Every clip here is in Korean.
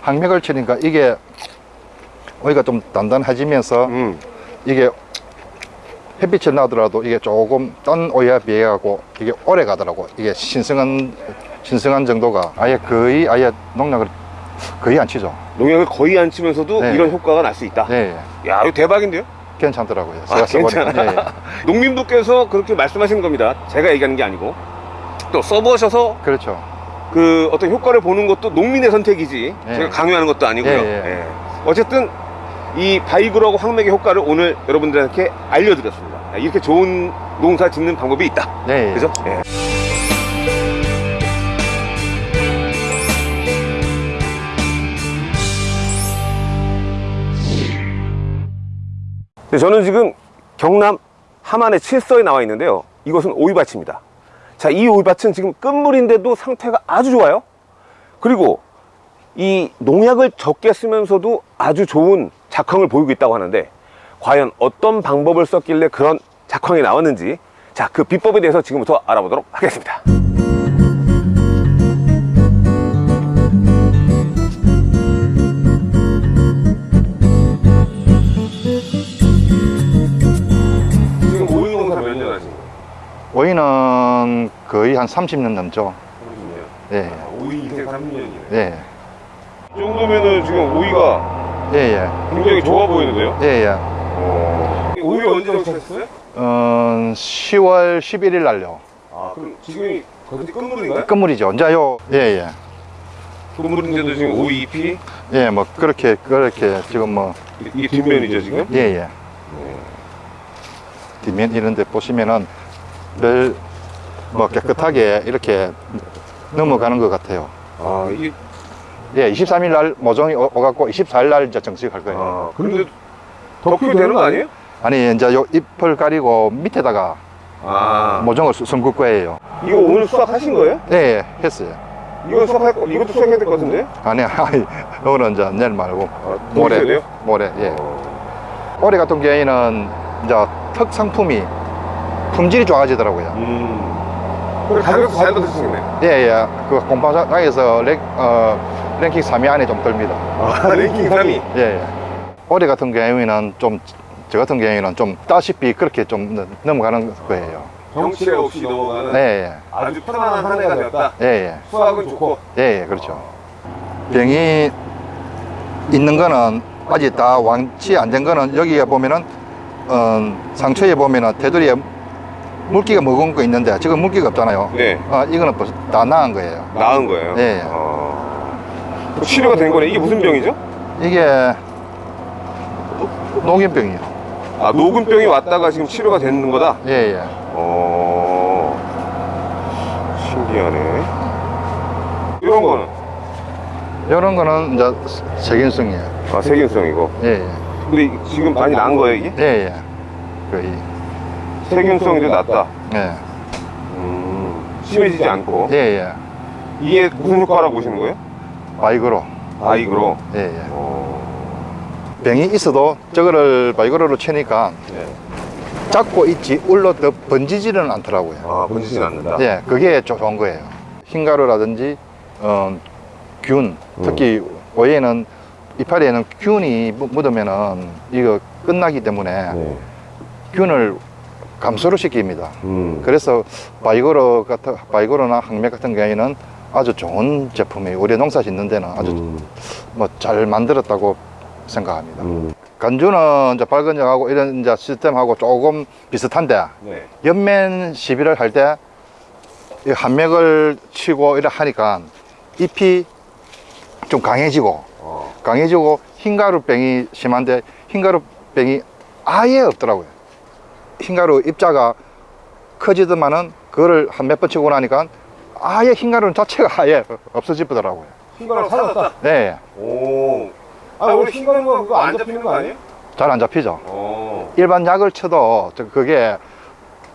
항맥을 치니까 이게 오이가 좀 단단해지면서 음. 이게 햇빛이 나더라도 이게 조금 딴 오이에 비해 갖고 이게 오래 가더라고 이게 신성한 신성한 정도가 아예 거의 아예 농약을 거의 안 치죠 농약을 거의 안 치면서도 네. 이런 효과가 날 수 있다. 예, 예. 야, 이거 대박인데요? 괜찮더라고요 아, 제가 써보니까. 괜찮아. 예, 예. 농민분께서 그렇게 말씀하시는 겁니다. 제가 얘기하는 게 아니고. 또 써보셔서 그렇죠 그 어떤 효과를 보는 것도 농민의 선택이지 예. 제가 강요하는 것도 아니고요. 예, 예. 예. 어쨌든 이 바이그로하고 황맥의 효과를 오늘 여러분들한테 알려드렸습니다. 야, 이렇게 좋은 농사 짓는 방법이 있다. 예, 예. 그죠? 예. 네, 저는 지금 경남 함안의 칠서에 나와 있는데요. 이것은 오이밭입니다. 자, 이 오이밭은 지금 끝물인데도 상태가 아주 좋아요. 그리고 이 농약을 적게 쓰면서도 아주 좋은 작황을 보이고 있다고 하는데 과연 어떤 방법을 썼길래 그런 작황이 나왔는지 자, 그 비법에 대해서 지금부터 알아보도록 하겠습니다. 오이는 거의 한 30년 넘죠 30년. 예, 오이 인생 30년이네. 예, 이 정도면은 지금 오이가 예, 예, 굉장히 좋아 보이는데요? 예, 예. 오이 언제 정착했어요? 어, 10월 11일 날요 아, 그럼 지금이 거의 끝물인가요? 끝물이죠 이제요 예, 예. 끝물인데도 지금 오이 잎이 예, 뭐 그렇게 그렇게 지금 뭐 이게 뒷면이죠 지금? 예, 예. 뒷면 이런 데 보시면은 별 뭐 깨끗하게 이렇게 넘어가는 것 같아요. 아, 예, 23일 날 모종이 오- 오갖고 24일 날 이제 정식할 거예요. 아, 그런데 더 키도 되는 거 아니에요? 아니, 이제 요 잎을 가리고 밑에다가 아, 모종을 수- 심을 거예요. 이거 오늘 수확하신 거예요? 예, 예, 했어요. 이거 수확할 거, 이것도 수확해야 될 것 같은데? 아니, 아니, 오늘은 이제 내일 말고 아, 모레? 모레, 예. 올해 같은 경우에는 이제 특 상품이 품질이 좋아지더라고요. 음. 그래 가격도 잘 받으시겠네. 예, 예. 그 공파장에서 랭, 어, 랭킹 3위 안에 좀 듭니다. 아, 랭킹 3위. 예, 예. 올해 같은 경우에는 좀, 저 같은 경우에는 좀 따시피 그렇게 좀 넘- 넘어가는 거예요. 병치레 없이 넘어가는 예, 예. 아주 편안한 한 해가 되었다. 예, 예. 수확은 좋고. 예, 예, 그렇죠. 병이 있는 거는 아직 다 완치 안 된 거는 여기에 보면은, 어, 상처에 보면은 테두리에 물기가 먹은 거 있는데 지금 물기가 없잖아요. 네. 어, 이거는 벌써 다 나은 거예요. 나은 거예요. 예. 어. 치료가 된 거네. 이게 무슨 병이죠? 이게 녹균병이요. 아, 녹음병이 왔다가 지금 치료가 되는 거다? 예, 예. 어. 신기하네. 이런 거는? 이런 거는 이제 세균성이에요. 아, 세균성이고. 예, 예. 근데 이- 지금 많이 나은 거예요, 이게? 예, 예. 거의. 세균성이 좀 낫다. 예. 음. 심해지지 않고. 예, 예. 이게 무슨 효과라고 보시는 거예요? 바이그로. 바이그로. 예, 예. 어. 병이 있어도 저거를 바이그로로 치니까 네. 잡고 있지 울러 더 번지지는 않더라고요. 아, 번지진 않는다. 예, 그게 조- 좋은 거예요. 흰가루라든지 어, 균, 특히 오이에는 이파리에는 균이 묻- 묻으면은 이거 끝나기 때문에 네. 균을 감소를 시킵니다. 음. 그래서 바이고로 같은 바이고로나 항맥 같은 경우에는 아주 좋은 제품이에요. 우리 농사 짓는 데는 아주 음. 뭐잘 만들었다고 생각합니다. 음. 간주는 이제 발근역하고 이런 이제 시스템하고 조금 비슷한데 네. 연면 시비를 할 때 이 한맥을 치고 이래 하니까 잎이 좀 강해지고 어. 강해지고 흰가루병이 심한데 흰가루병이 아예 없더라고요. 흰가루 입자가 커지더만은 그거를 한 몇 번 치고 나니까 아예 흰가루 자체가 아예 없어지더라고요. 흰가루 사라졌다. 네, 오. 아, 원래 흰가루가 그거 안 잡히는 거 아니에요? 잘 안 잡히죠. 어. 일반 약을 쳐도 저 그게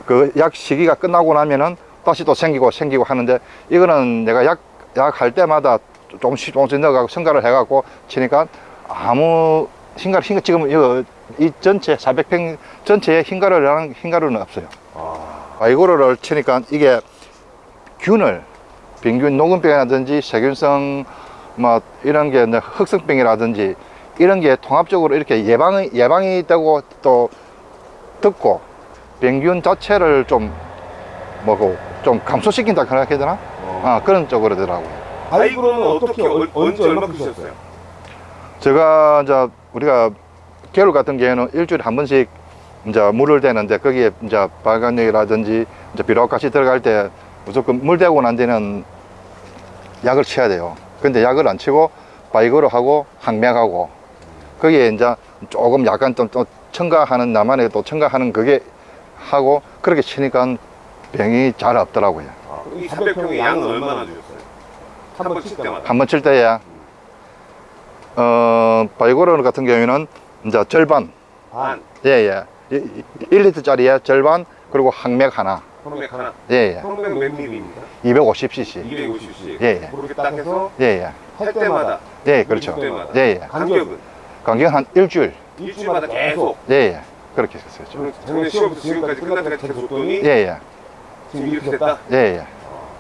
그 약 시기가 끝나고 나면은 다시 또 생기고 생기고 하는데 이거는 내가 약 약 할 때마다 조금씩 조금씩 넣어가고 첨가를 해갖고 치니까 아무 흰가루 흰가 지금 이거 이 전체 400평 전체에 흰가루랑 흰가루는 없어요. 아, 바이고르를 치니까 이게 균을 병균 녹음병이라든지 세균성 뭐 이런 게 흑성병이라든지 이런 게 통합적으로 이렇게 예방이 예방이 되고 또 듣고 병균 자체를 좀 뭐고 좀 감소시킨다 그렇게 해야 되나? 어. 아 그런 쪽으로더라고요. 바이브로는 어떻게 얼- 언제 얼마큼 쓰셨어요? 제가 이제 우리가 겨울 같은 경우에는 일주일에 한 번씩 이제 물을 대는데 거기에 이제 발간육이라든지 이제 비료가시 들어갈 때 무조건 물 대고 난 뒤는 약을 쳐야 돼요. 근데 약을 안 치고 바이거로 하고 항맥하고 거기에 이제 조금 약간 좀, 또 첨가하는 나만의 또 첨가하는 그게 하고 그렇게 치니까 병이 잘 없더라고요. 아, 이 400평의 양은 얼마나 주셨어요? 한 번 칠 때마다. 한 번 칠 때에 어 바이고로 같은 경우에는 이제 절반 반, 예예 1리터짜리에 절반 그리고 항맥 하나 평맥 하나. 예예 평맥 몇 밀리입니까? 250cc 250cc. 예, 예. 그렇게 딱 해서 예예 할 때마다. 예 그렇죠 때마다. 예예 간격은 간격 한 일주일 일주일마다 계속. 예예 그렇게 저는 작년 10월부터 지금까지 때까지 계속 줬더니 예예 지금 이렇게 됐다. 예예 야,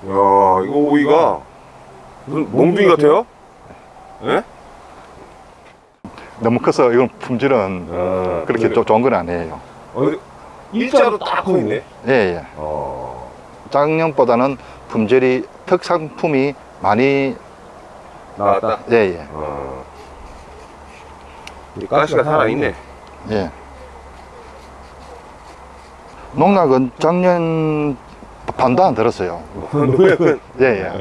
이거 오이가 무슨 몽둥이 같아요? 예? 너무 커서 이건 품질은 아, 그렇게 좀 좋은 건 아니에요 어, 일자로 딱서 있네. 예예 어. 작년보다는 품질이 특상품이 많이 나왔다. 예예 어. 이 가시가 살아있네. 예. 농락은 작년 반도 안 들었어요. 농약은 예, 예.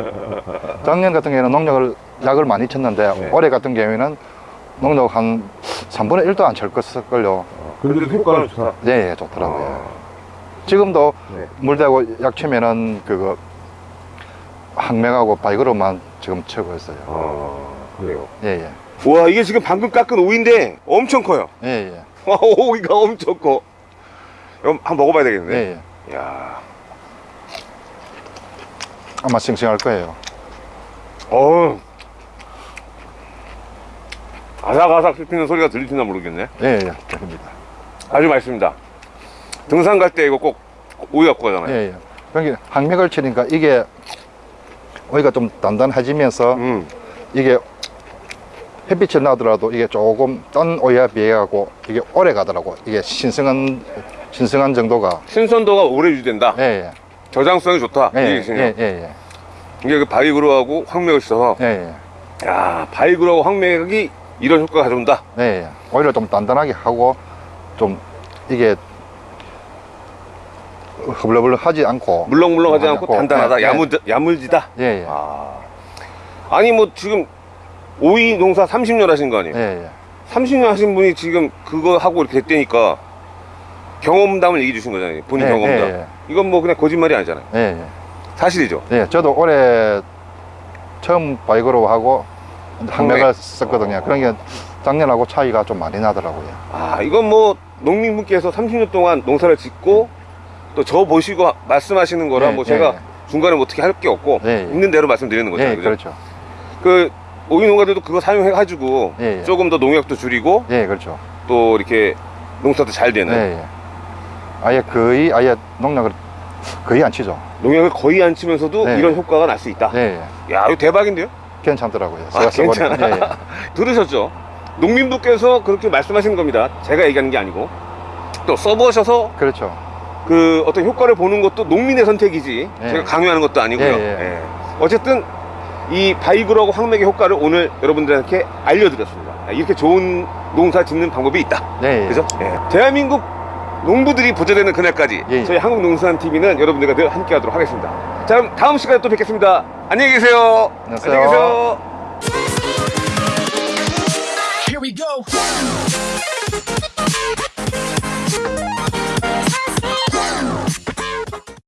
작년 같은 경우에는 농약을 약을 많이 쳤는데 네. 올해 같은 경우에는 농약 한 3분의 1도 안 쳤걸요. 그래도 효과는 좋다. 예, 예, 좋더라고요. 지금도 네. 물 대고 약 치면은 그거 항맥하고 바이그로만 지금 치고 있어요. 아, 그래요. 예, 예. 와, 이게 지금 방금 깎은 오이인데 엄청 커요. 예, 예. 와, 오이가 엄청 커. 그럼 한번 먹어봐야 되겠네. 예, 예. 야, 아마 싱싱할 거예요. 어. 아삭아삭 씹히는 소리가 들리시나 모르겠네. 예, 예. 됩니다. 아주 맛있습니다. 등산 갈 때 이거 꼭 오이 갖고 가잖아요. 예, 예. 그러니까 항맥을 치니까 이게 오이가 좀 단단해지면서 음. 이게 햇빛이 나더라도 이게 조금 딴 오이에 비해 갖고 이게 오래 가더라고. 이게 신성한 신성한 정도가 신선도가 오래 유지된다. 예, 저장성이 좋다. 예. 이 예. 예, 예, 이게 그 바이그로하고 황맥을 써서 예, 예. 야 바이그로하고 황맥이 이런 효과가 가져온다. 예, 예. 오히려 좀 단단하게 하고 좀 이게 허블러블하지 않고 물렁물렁하지 않고 않고, 단단하다. 예, 예. 야물 야물지다. 예, 예. 아 아니 뭐 지금 오이 농사 30년 하신 거 아니에요? 예, 예. 30년 하신 분이 지금 그거 하고 이렇게 됐다니까 경험담을 얘기해 주신 거잖아요. 본인 예, 경험담. 예, 예. 이건 뭐 그냥 거짓말이 아니잖아요. 예, 예. 사실이죠. 예, 저도 올해 처음 바이그로 하고 항맥. 썼거든요. 어. 그러니까 작년하고 차이가 좀 많이 나더라고요. 아 이건 뭐 농민분께서 30년 동안 농사를 짓고 또 저 보시고 말씀하시는 거라 예, 뭐 예, 제가 예. 중간에 뭐 어떻게 할 게 없고 예, 예. 있는 대로 말씀드리는 거죠. 예, 그죠? 그렇죠. 그 오이 농가들도 그거 사용해 가지고 예, 예. 조금 더 농약도 줄이고 예, 그렇죠. 또 이렇게 농사도 잘 되는. 아예 거의 아예 농약을 거의 안 치죠. 농약을 거의 안 치면서도 네. 이런 효과가 날 수 있다. 야 이거 대박인데요? 괜찮더라고요. 아, 제가 써보니까. 괜찮아. 예, 예. 들으셨죠? 농민분께서 그렇게 말씀하시는 겁니다. 제가 얘기하는 게 아니고 또 써보셔서 그렇죠. 그 어떤 효과를 보는 것도 농민의 선택이지 예. 제가 강요하는 것도 아니고요. 예, 예. 예. 어쨌든 이 바이그로하고 황맥의 효과를 오늘 여러분들한테 알려드렸습니다. 이렇게 좋은 농사 짓는 방법이 있다. 예, 예. 그죠? 예. 대한민국 농부들이 부자되는 그날까지. 저희 한국농수산TV는 여러분들과 늘 함께하도록 하겠습니다. 자 그럼 다음 시간에 또 뵙겠습니다. 안녕히 계세요. 안녕하세요. 안녕히 계세요. Here we go.